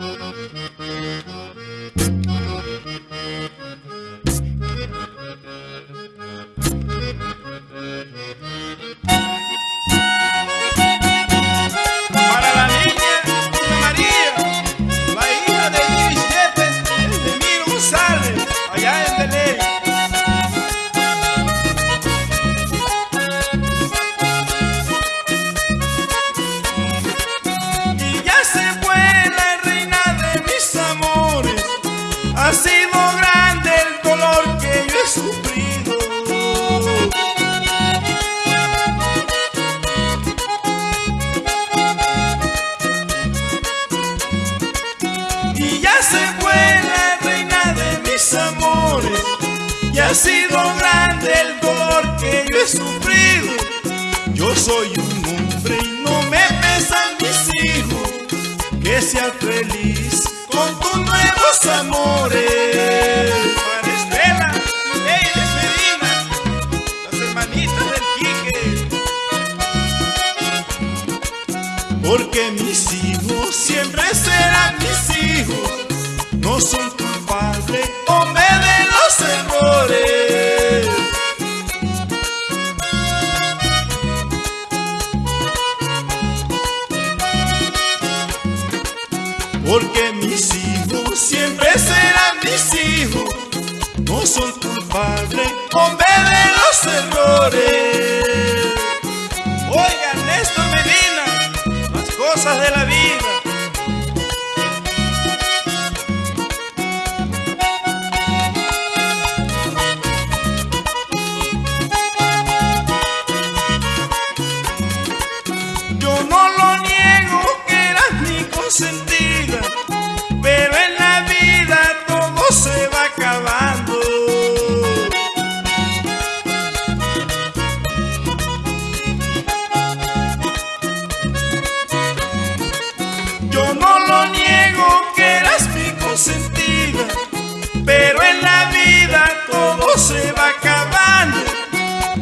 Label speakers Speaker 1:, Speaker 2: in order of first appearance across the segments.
Speaker 1: Música ha sido grande el dolor que yo he sufrido. Yo soy un hombre y no me pesan mis hijos. Que seas feliz con tus nuevos amores.
Speaker 2: Estela, Leyes Medina, las hermanitas del
Speaker 1: Quique. Porque mis hijos siempre serán mis hijos. No son Porque mis hijos siempre serán mis hijos. No son culpables, hombre de los errores.
Speaker 2: Oigan, Néstor Medina, las cosas de la vida.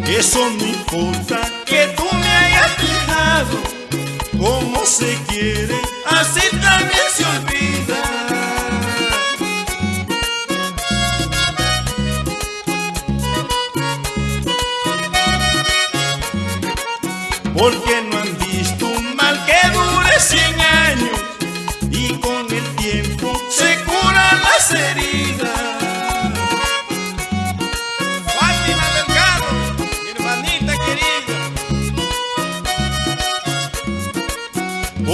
Speaker 1: Eso no importa que tú me hayas dejado, como se quiere, así también se olvida. Porque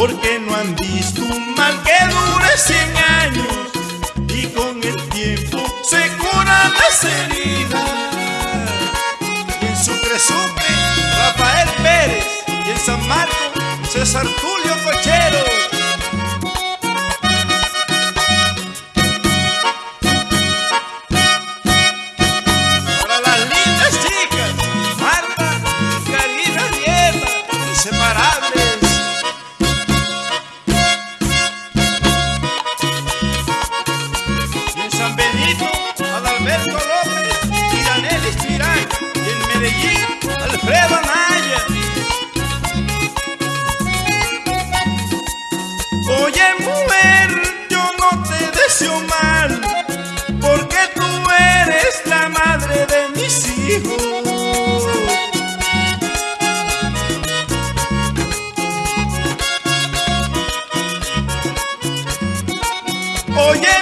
Speaker 1: Porque no han visto un mal que dure 100 años y con el tiempo se curan las heridas.
Speaker 2: En Sucre Sucre, Rafael Pérez. Y en San Marcos, César Tulio
Speaker 1: Oye mujer, yo no te deseo mal, porque tú eres la madre de mis hijos. Oye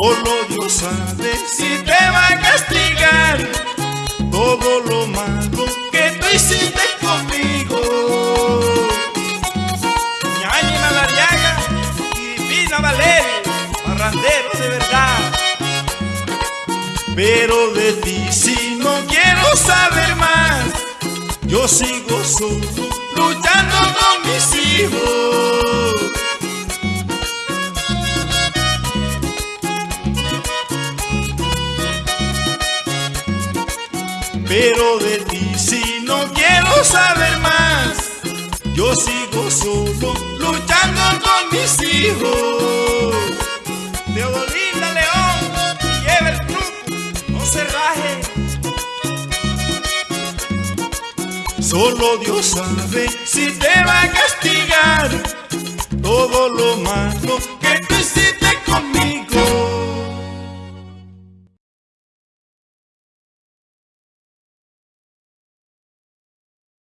Speaker 1: Solo Dios sabe si te va a castigar todo lo malo que tú hiciste conmigo.
Speaker 2: Ñañi Madariaga y Vina Valerio, parranderos de verdad.
Speaker 1: Pero de ti si no quiero saber más, yo sigo solo luchando con mis hijos. Pero de ti si no quiero saber más, yo sigo solo luchando con mis hijos.
Speaker 2: Teodolinda León y Ever Truco, no se raje.
Speaker 1: Solo Dios sabe si te va a castigar todo lo malo